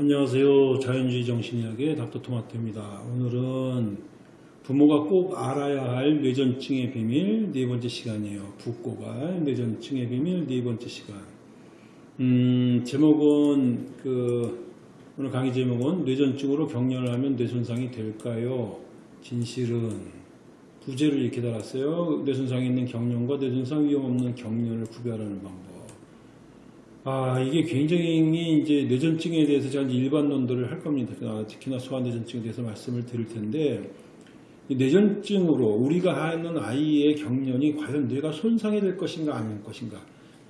안녕하세요. 자연주의 정신의학의 닥터토마토입니다. 오늘은 부모가 꼭 알아야 할 뇌전증의 비밀 네 번째 시간이에요. 붓고갈 뇌전증의 비밀 네 번째 시간. 음, 제목은 그 오늘 강의 제목은 뇌전증으로 경련을 하면 뇌손상이 될까요? 진실은 부제를 이렇게 달았어요. 뇌손상이 있는 경련과 뇌손상 위험 없는 경련을 구별하는 방법. 아, 이게 굉장히 이제 뇌전증에 대해서 제가 일반론들을 할 겁니다. 아, 특히나 소아뇌전증에 대해서 말씀을 드릴 텐데, 이 뇌전증으로 우리가 하는 아이의 경련이 과연 뇌가 손상이 될 것인가 아닐 것인가.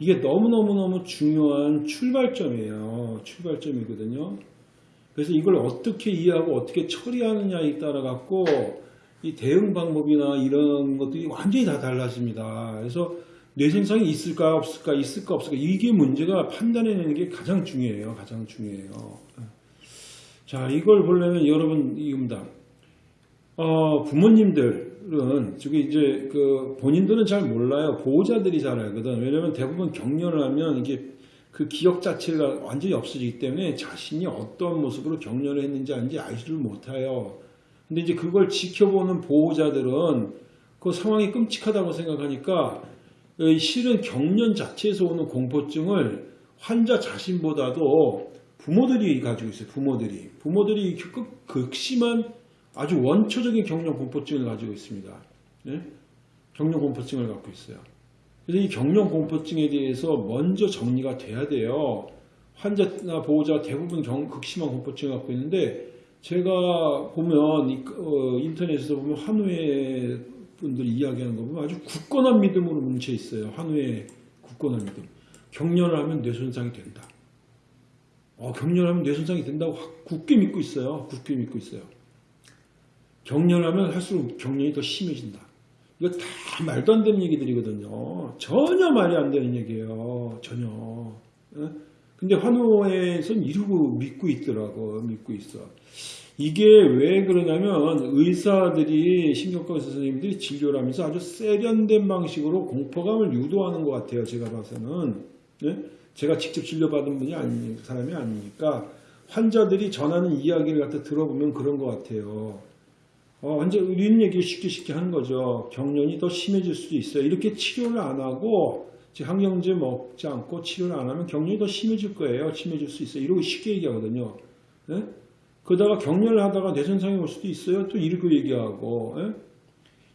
이게 너무너무너무 중요한 출발점이에요. 출발점이거든요. 그래서 이걸 어떻게 이해하고 어떻게 처리하느냐에 따라 갖고 이 대응 방법이나 이런 것들이 완전히 다 달라집니다. 그래서 뇌손상이 있을까 없을까 있을까 없을까 이게 문제가 판단해내는 게 가장 중요해요. 가장 중요해요. 자 이걸 보려면 여러분 이겁니다. 어, 부모님들은 저기 이제 그 본인들은 잘 몰라요. 보호자들이 잘 알거든. 왜냐면 대부분 격려를 하면 이게 그 기억 자체가 완전히 없어지기 때문에 자신이 어떤 모습으로 격려를 했는지 아닌지 알지를 못해요. 근데 이제 그걸 지켜보는 보호자들은 그 상황이 끔찍하다고 생각하니까 실은 경련 자체에서 오는 공포증을 환자 자신보다도 부모들이 가지고 있어요. 부모들이. 부모들이 극, 극심한 아주 원초적인 경련 공포증을 가지고 있습니다. 네? 경련 공포증을 갖고 있어요. 그래서 이 경련 공포증에 대해서 먼저 정리가 돼야 돼요. 환자나 보호자 대부분 경, 극심한 공포증을 갖고 있는데 제가 보면 어, 인터넷에서 보면 한우의 분들이 이야기하는 거 보면 아주 굳건한 믿음으로 뭉쳐 있어요. 한우의 굳건한 믿음. 경련을 하면 뇌손상이 된다. 어, 경련을 하면 뇌손상이 된다고 굳게 믿고 있어요. 굳게 믿고 있어요. 경련하면 할수록 경련이 더 심해진다. 이거 다 말도 안 되는 얘기들이거든요. 전혀 말이 안 되는 얘기예요. 전혀. 근데 환호에선 이러고 믿고 있더라고. 믿고 있어. 이게 왜 그러냐면 의사들이 신경과 선생님들이 진료를 하면서 아주 세련된 방식으로 공포감을 유도하는 것 같아요. 제가 봐서는. 네? 제가 직접 진료받은 분이 아니, 사람이 아니니까 환자들이 전하는 이야기를 갖다 들어보면 그런 것 같아요. 어, 환자, 우리는 얘기를 쉽게 쉽게 하는 거죠. 경련이 더 심해질 수도 있어요. 이렇게 치료를 안 하고, 항경제 먹지 않고 치료를 안 하면 경련이 더 심해질 거예요. 심해질 수 있어요. 이러고 쉽게 얘기하거든요. 네? 그러다가 격려를 하다가 뇌손상이 올 수도 있어요. 또 이렇게 얘기하고. 에?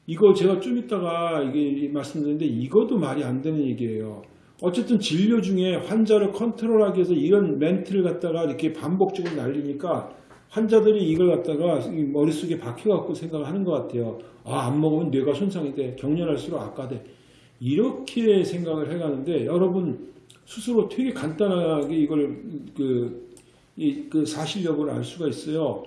이거 제가 좀 이따가 이게 말씀드렸는데 이것도 말이 안 되는 얘기예요. 어쨌든 진료 중에 환자를 컨트롤하기 위해서 이런 멘트를 갖다가 이렇게 반복적으로 날리니까 환자들이 이걸 갖다가 머릿속에 박혀갖고 생각을 하는 것 같아요. 아, 안 먹으면 뇌가 손상이 돼. 격렬할수록 악화돼. 이렇게 생각을 해가는데 여러분 스스로 되게 간단하게 이걸 그, 이, 그 사실 여부를 알 수가 있어요.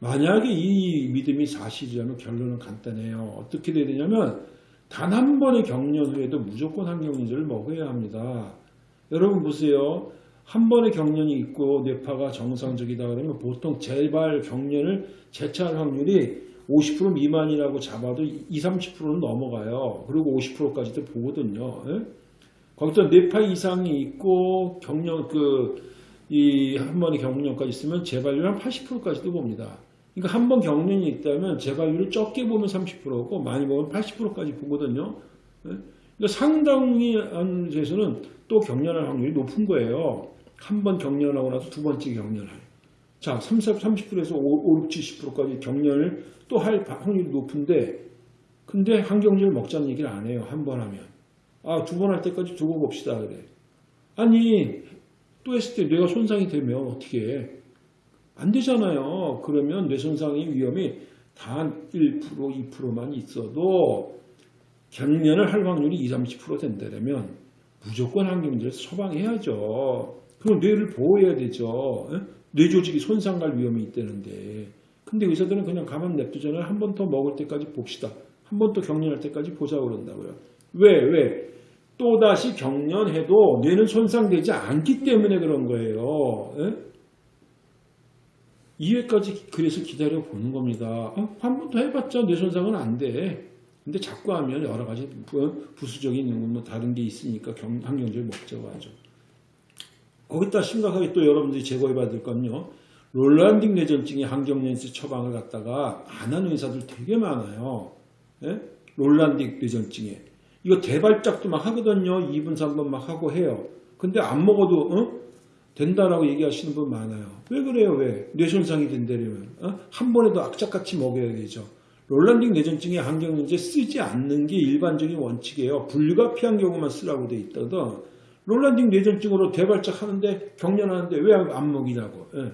만약에 이 믿음이 사실이라면 결론은 간단해요. 어떻게 돼야 되냐면 단 한 번의 경련 후에도 무조건 항경제를 먹어야 합니다. 여러분 보세요. 한 번의 경련이 있고 뇌파가 정상적이다 그러면 보통 재발 경련을 재차할 확률이 50% 미만이라고 잡아도 20, 30%는 넘어가요. 그리고 50%까지도 보거든요. 예? 거기서 뇌파 이상이 있고 경련 그 이 한 번의 경련까지 있으면 재발률 한 80%까지도 봅니다. 그러니까 한 번 경련이 있다면 재발률을 적게 보면 30%고 많이 보면 80%까지 보거든요. 예? 그러니까 상당히 한 데서는 또 경련할 확률이 높은 거예요. 한 번 경련하고 나서 두 번째 경련을. 자, 30, 30%에서 5, 70%까지 경련을 또 할 확률이 높은데, 근데 항경제를 먹자는 얘기를 안 해요. 한 번 하면. 아, 두 번 할 때까지 두고 봅시다. 그래. 아니, 또 했을 때 뇌가 손상이 되면 어떻게 해? 안 되잖아요. 그러면 뇌 손상의 위험이 단 1%, 2%만 있어도 경련을 할 확률이 20, 30% 된다면 무조건 항경제를 처방해야죠. 그럼 뇌를 보호해야 되죠. 뇌 조직이 손상갈 위험이 있다는데. 근데 의사들은 그냥 가만 냅두잖아요. 한 번 더 먹을 때까지 봅시다. 한 번 더 경련할 때까지 보자 그런다고요. 왜? 왜? 또다시 경련해도 뇌는 손상되지 않기 때문에 그런 거예요. 에? 이회까지 그래서 기다려 보는 겁니다. 어? 한번 더 해봤자 뇌 손상은 안 돼. 근데 자꾸 하면 여러 가지 부수적인 뭐 다른 게 있으니까 항경제를 먹자고 하죠. 거기다 심각하게 또 여러분들이 제거해 봐야 될 건요. rolandic 뇌전증의 항경련제 처방을 갖다가 안 하는 의사들 되게 많아요. 예? rolandic 뇌전증에. 이거 대발작도 막 하거든요. 2분, 3분 막 하고 해요. 근데 안 먹어도 어? 된다라고 얘기하시는 분 많아요. 왜 그래요? 왜? 뇌손상이 된다면 어? 한 번에도 악착같이 먹여야 되죠. rolandic 뇌전증의 항경련제 쓰지 않는 게 일반적인 원칙이에요. 불가피한 경우만 쓰라고 돼 있거든. 롤란딩 뇌전증으로 대발작 하는데 경련하는데 왜 안 먹이냐고. 예.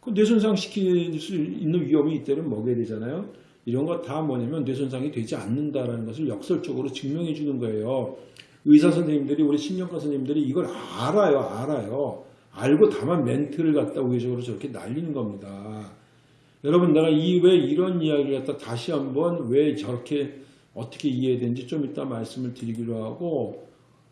그 뇌손상 시킬 수 있는 위험이 있다면 먹여야 되잖아요. 이런 거 다 뭐냐면 뇌손상이 되지 않는다라는 것을 역설적으로 증명해 주는 거예요. 의사 선생님들이 우리 신경과 선생님들이 이걸 알아요, 알아요. 알고 다만 멘트를 갖다 우회적으로 저렇게 날리는 겁니다. 여러분 내가 이 왜 이런 이야기를 갖다 다시 한번 왜 저렇게 어떻게 이해되는지 좀 이따 말씀을 드리기로 하고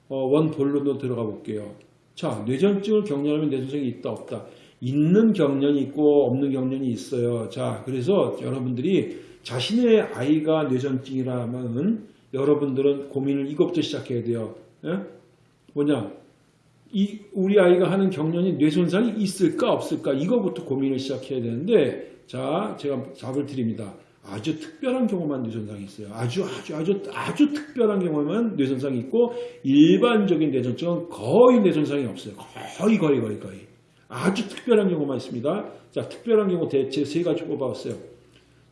어, 원 본론으로 들어가 볼게요. 자, 뇌전증을 경련하면 뇌손상이 있다 없다. 있는 경련이 있고 없는 경련이 있어요. 자, 그래서 여러분들이 자신의 아이가 뇌전증이라면 여러분들은 고민을 이것부터 시작해야 돼요. 예? 뭐냐? 이 우리 아이가 하는 경련이 뇌손상이 있을까 없을까 이거부터 고민을 시작해야 되는데 자 제가 답을 드립니다. 아주 특별한 경우만 뇌손상이 있어요. 아주 아주 아주 아주 특별한 경우만 뇌손상이 있고 일반적인 뇌전증은 거의 뇌손상이 없어요. 거의 거의 거의 거의 아주 특별한 경우만 있습니다. 자 특별한 경우 대체 세 가지 뽑아봤어요.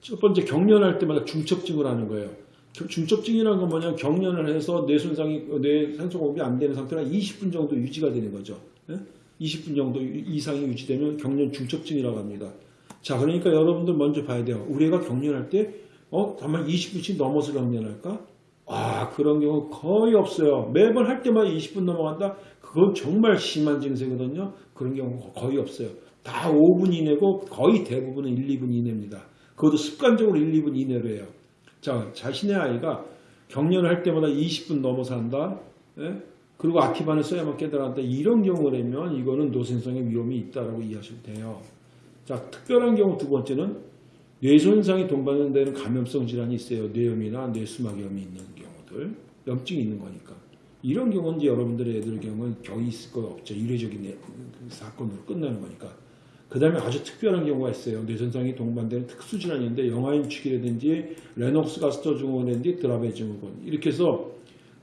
첫 번째 경련할 때마다 중첩증을 하는 거예요. 중첩증이라는 건 뭐냐면 경련을 해서 뇌 손상이 뇌 산소 공급이 안 되는 상태가 20분 정도 유지가 되는 거죠. 예? 20분 정도 이상이 유지되면 경련 중첩증이라고 합니다. 자, 그러니까 여러분들 먼저 봐야 돼요. 우리 애가 경련할 때 어, 다만 20분씩 넘어서 경련할까? 아, 그런 경우 거의 없어요. 매번 할 때마다 20분 넘어간다? 그건 정말 심한 증세거든요. 그런 경우 거의 없어요. 다 5분 이내고 거의 대부분은 1, 2분 이내입니다. 그것도 습관적으로 1, 2분 이내로 해요. 자, 자신의 아이가 경련을 할 때마다 20분 넘어서 한다. 예? 그리고 아티반을 써야만 깨달았다. 이런 경우라면 이거는 노선성의 위험이 있다라고 이해하시면 돼요. 자, 특별한 경우 두 번째는 뇌손상이 동반되는 감염성 질환이 있어요. 뇌염이나 뇌수막염이 있는 경우들. 염증이 있는 거니까. 이런 경우는 이제 여러분들의 애들 경우는 거의 있을 거 없죠. 이례적인 사건으로 끝나는 거니까. 그 다음에 아주 특별한 경우가 있어요. 뇌손상이 동반되는 특수질환인데 영아인 축이라든지 레녹스 가스터 증후군이라든지 드라베 증후군 이렇게 해서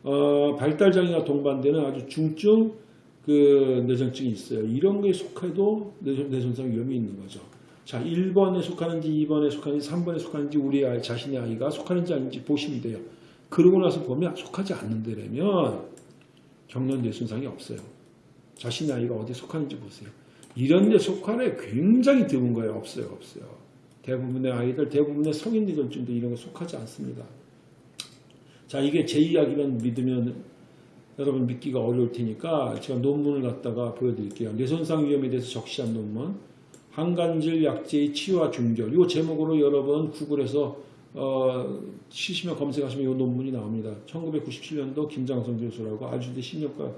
어, 발달장애가 동반되는 아주 중증 그 뇌전증이 있어요. 이런 거에 속해도 뇌손, 뇌손상 위험이 있는 거죠. 자, 1번에 속하는지 2번에 속하는지 3번에 속하는지 우리 아이, 자신의 아이가 속하는지 아닌지 보시면 돼요. 그러고 나서 보면 속하지 않는데라면 경련 뇌손상이 없어요. 자신의 아이가 어디 속하는지 보세요. 이런 데 속하네 굉장히 드문 거예요. 없어요. 없어요. 대부분의 아이들, 대부분의 성인 뇌전증도 이런 거 속하지 않습니다. 자, 이게 제 이야기만 믿으면 여러분 믿기가 어려울 테니까 제가 논문을 갖다가 보여드릴게요. 뇌손상 위험에 대해서 적시한 논문. 항간질 약제의 치유와 중절. 이 제목으로 여러분 구글에서 어, 치시면 검색하시면 이 논문이 나옵니다. 1997년도 김장성 교수라고 아주대 신경과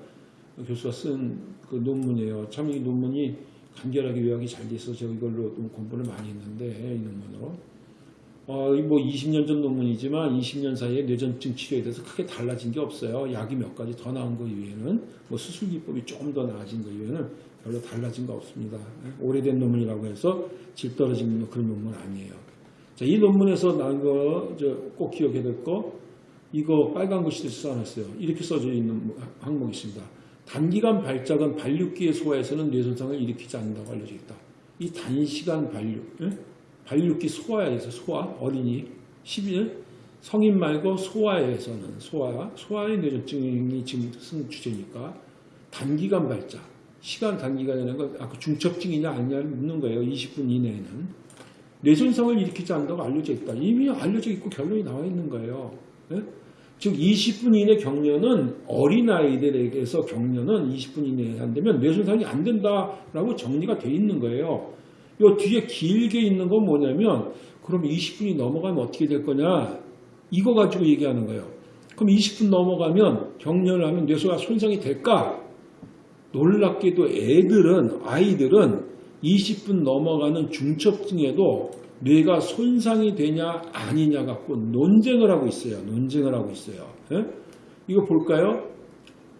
교수가 쓴 그 논문이에요. 참 이 논문이 간결하게 요약이 잘 돼서 제가 이걸로 좀 공부를 많이 했는데 이 논문으로 어, 뭐 20년 전 논문이지만 20년 사이에 뇌전증 치료에 대해서 크게 달라진 게 없어요. 약이 몇 가지 더 나은 거 이외에는 뭐 수술 기법이 조금 더 나아진 거 이외에는 별로 달라진 거 없습니다. 오래된 논문이라고 해서 질 떨어진 그런 논문 아니에요. 자, 이 논문에서 나온 거 꼭 기억해야 될거 이거 빨간 글씨로 써놨어요. 이렇게 써져 있는 항목이 있습니다. 단기간 발작은 발육기의 소화에서는 뇌손상을 일으키지 않는다고 알려져 있다. 이 단시간 발육, 예? 발육기 소화에서 소화, 어린이 11 성인 말고 소아에서는 소아, 소아의 뇌전증이 지금 쓴 주제니까 단기간 발작, 시간 단기간이라는 건 아까 중첩증이냐 아니냐를 묻는 거예요. 20분 이내에는 뇌손상을 일으키지 않는다고 알려져 있다. 이미 알려져 있고 결론이 나와 있는 거예요. 예? 즉 20분 이내 경련은 어린아이들에게서 경련은 20분 이내에 한다면 뇌손상이 안 된다라고 정리가 돼 있는 거예요. 요 뒤에 길게 있는 건 뭐냐면 그럼 20분이 넘어가면 어떻게 될 거냐 이거 가지고 얘기하는 거예요. 그럼 20분 넘어가면 경련을 하면 뇌소가 손상이 될까? 놀랍게도 애들은 아이들은 20분 넘어가는 중첩증에도 뇌가 손상이 되냐 아니냐 갖고 논쟁을 하고 있어요. 논쟁을 하고 있어요. 예? 이거 볼까요?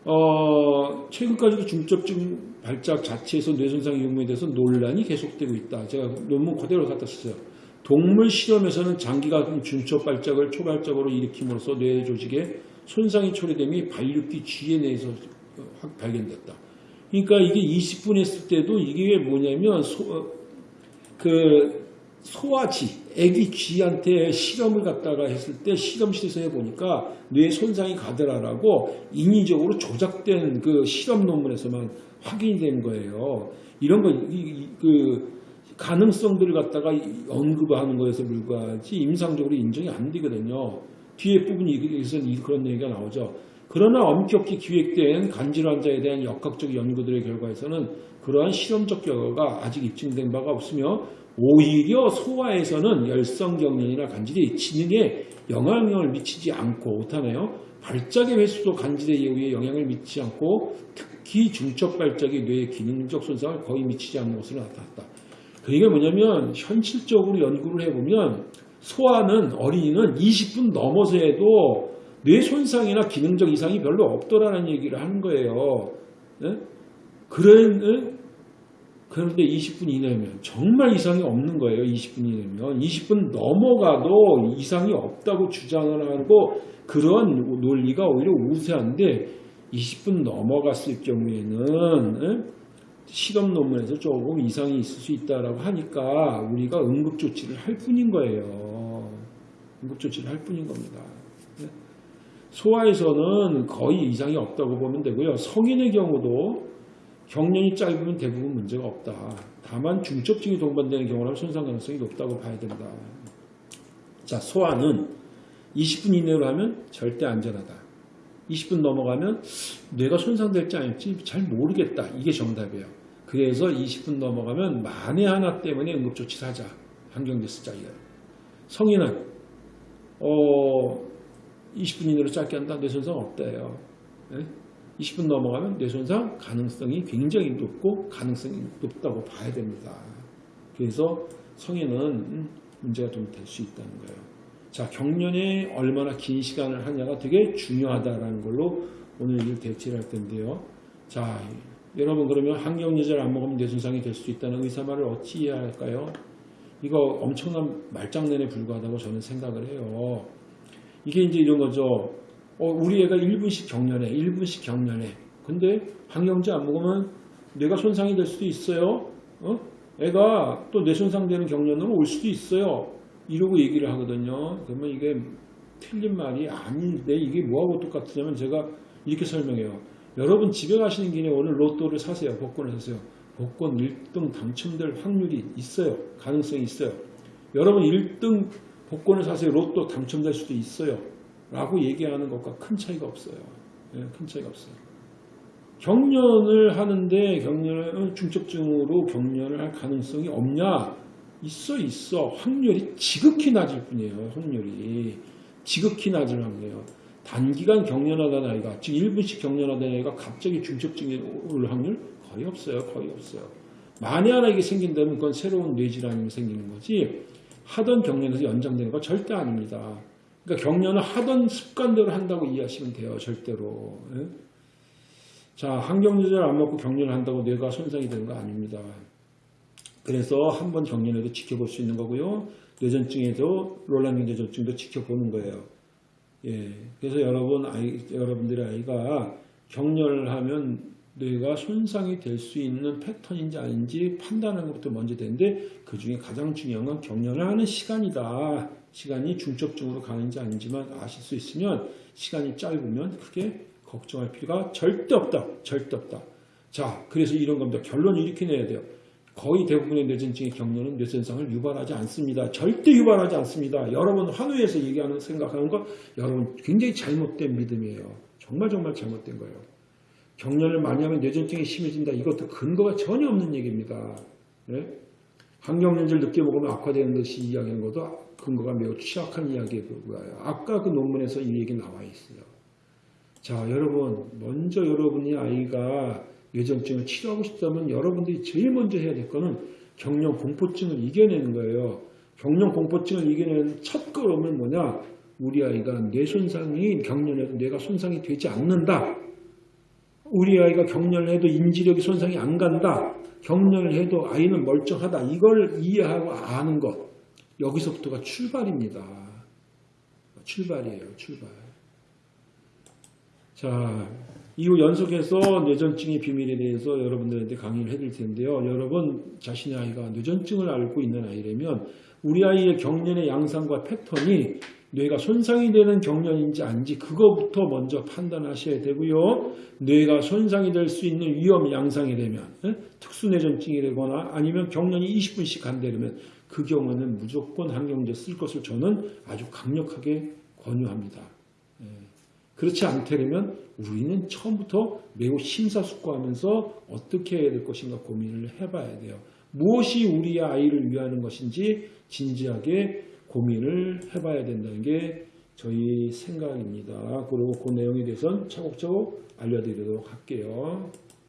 어, 최근까지도 중첩증 발작 자체에서 뇌손상 위험에 대해서 논란이 계속되고 있다. 제가 논문 그대로 갖다 썼어요. 동물 실험에서는 장기간 중첩 발작을 초발적으로 일으킴으로써 뇌 조직에 손상이 초래됨이 발육기 쥐에 내에서 확 발견됐다. 그러니까 이게 20분 했을 때도 이게 뭐냐면 소, 어, 그 소아쥐, 애기 쥐한테 실험을 갖다가 했을 때 실험실에서 해보니까 뇌 손상이 가더라라고 인위적으로 조작된 그 실험 논문에서만 확인이 된 거예요. 이런 거, 이, 이, 그, 가능성들을 갖다가 언급하는 거에서 불과하지 임상적으로 인정이 안 되거든요. 뒤에 부분에서 그런 얘기가 나오죠. 그러나 엄격히 기획된 간질 환자에 대한 역학적 연구들의 결과에서는 그러한 실험적 결과가 아직 입증된 바가 없으며 오히려 소아에서는 열성경련이나 간질이 지능에 영향을 미치지 않고 못하네요. 발작의 횟수도 간질의 예후에 영향을 미치지 않고 특히 중첩 발작이 뇌의 기능적 손상을 거의 미치지 않는 것으로 나타났다. 그게 뭐냐면 현실적으로 연구를 해보면 소아는 어린이는 20분 넘어서 해도 뇌 손상이나 기능적 이상이 별로 없더라는 얘기를 하는 거예요. 네? 그런 그런데 20분 이내면 정말 이상이 없는 거예요. 20분 이내면 20분 넘어가도 이상이 없다고 주장을 하고 그런 논리가 오히려 우세한데 20분 넘어갔을 경우에는 실험 논문에서 조금 이상이 있을 수 있다라고 하니까 우리가 응급 조치를 할 뿐인 거예요. 응급 조치를 할 뿐인 겁니다. 소아에서는 거의 이상이 없다고 보면 되고요. 성인의 경우도 경련이 짧으면 대부분 문제가 없다. 다만 중첩증이 동반되는 경우라면 손상 가능성이 높다고 봐야 된다. 자, 소아는 20분 이내로 하면 절대 안전하다. 20분 넘어가면 뇌가 손상될지 아닐지 잘 모르겠다. 이게 정답이에요. 그래서 20분 넘어가면 만에 하나 때문에 응급조치를 하자. 한경제 쓰자. 성인은 어, 20분 이내로 짧게 한다. 뇌 손상 없다예요. 네? 20분 넘어가면 뇌손상 가능성이 굉장히 높고 가능성이 높다고 봐야 됩니다. 그래서 성인은 문제가 좀 될 수 있다는 거예요. 자, 경련에 얼마나 긴 시간을 하냐가 되게 중요하다라는 걸로 오늘 일 대치를 할 텐데요. 자, 여러분 그러면 항경제제를 안 먹으면 뇌손상이 될 수 있다는 의사 말을 어찌 이해할까요? 이거 엄청난 말장난에 불과하다고 저는 생각을 해요. 이게 이제 이런 거죠. 어, 우리 애가 1분씩 경련해. 1분씩 경련해. 근데 항경제 안 먹으면 뇌가 손상이 될 수도 있어요. 어? 애가 또 뇌 손상되는 경련으로 올 수도 있어요. 이러고 얘기를 하거든요. 그러면 이게 틀린 말이 아닌데 이게 뭐하고 똑같으냐면 제가 이렇게 설명해요. 여러분 집에 가시는 길에 오늘 로또를 사세요. 복권을 사세요. 복권 1등 당첨될 확률이 있어요. 가능성이 있어요. 여러분 1등 복권을 사세요. 로또 당첨될 수도 있어요. 라고 얘기하는 것과 큰 차이가 없어요. 네, 큰 차이가 없어요. 경련을 하는데 경련을 중첩증으로 경련을 할 가능성이 없냐? 있어 있어. 확률이 지극히 낮을 뿐이에요. 확률이. 지극히 낮을 확률이에요. 단기간 경련하던 아이가 지금 1분씩 경련하던 아이가 갑자기 중첩증이 올 확률 거의 없어요. 거의 없어요. 만에 하나 이게 생긴다면 그건 새로운 뇌질환이 생기는 거지 하던 경련에서 연장되는 거 절대 아닙니다. 그러니까 경련을 하던 습관대로 한다고 이해하시면 돼요. 절대로. 예? 자, 항경제제를 안 먹고 경련을 한다고 뇌가 손상이 되는 거 아닙니다. 그래서 한번 경련해도 지켜볼 수 있는 거고요. 뇌전증에도 롤란경 뇌전증도 지켜보는 거예요. 예. 그래서 여러분 아이 여러분들의 아이가 경련을 하면 뇌가 손상이 될 수 있는 패턴인지 아닌지 판단하는 것도 먼저 되는데 그 중에 가장 중요한 건 경련을 하는 시간이다. 시간이 중첩증으로 가는지 아닌지만 아실 수 있으면 시간이 짧으면 크게 걱정할 필요가 절대 없다. 절대 없다. 자, 그래서 이런 겁니다. 결론을 이렇게 내야 돼요. 거의 대부분의 뇌전증의 경련은 뇌손상을 유발하지 않습니다. 절대 유발하지 않습니다. 여러분 환우에서 얘기하는 생각하는 건 여러분 굉장히 잘못된 믿음이에요. 정말 정말 잘못된 거예요. 경련을 많이 하면 뇌전증이 심해진다. 이것도 근거가 전혀 없는 얘기입니다. 네? 항경련제를 늦게 먹으면 악화되는 것이 이야기하는 것도 근거가 매우 취약한 이야기에 불과해요. 아까 그 논문에서 이 얘기 나와 있어요. 자, 여러분, 먼저 여러분이 아이가 뇌전증을 치료하고 싶다면 여러분들이 제일 먼저 해야 될 거는 경련 공포증을 이겨내는 거예요. 경련 공포증을 이겨내는 첫 걸음은 뭐냐? 우리 아이가 뇌 손상이 경련에도 뇌가 손상이 되지 않는다. 우리 아이가 경련을 해도 인지력이 손상이 안 간다. 경련을 해도 아이는 멀쩡하다. 이걸 이해하고 아는 것. 여기서부터가 출발입니다. 출발이에요. 출발. 자, 이후 연속해서 뇌전증의 비밀에 대해서 여러분들한테 강의를 해드릴 텐데요. 여러분 자신의 아이가 뇌전증을 앓고 있는 아이라면 우리 아이의 경련의 양상과 패턴이 뇌가 손상이 되는 경련인지 아닌지 그거부터 먼저 판단하셔야 되고요. 뇌가 손상이 될 수 있는 위험 양상이 되면 예? 특수뇌전증이 되거나 아니면 경련이 20분씩 간다면 그 경우는 무조건 항경제 쓸 것을 저는 아주 강력하게 권유합니다. 예. 그렇지 않다면 우리는 처음부터 매우 심사숙고하면서 어떻게 해야 될 것인가 고민을 해봐야 돼요. 무엇이 우리 아이를 위하는 것인지 진지하게 고민을 해봐야 된다는 게 저희 생각입니다. 그리고 그 내용에 대해서는 차곡차곡 알려드리도록 할게요.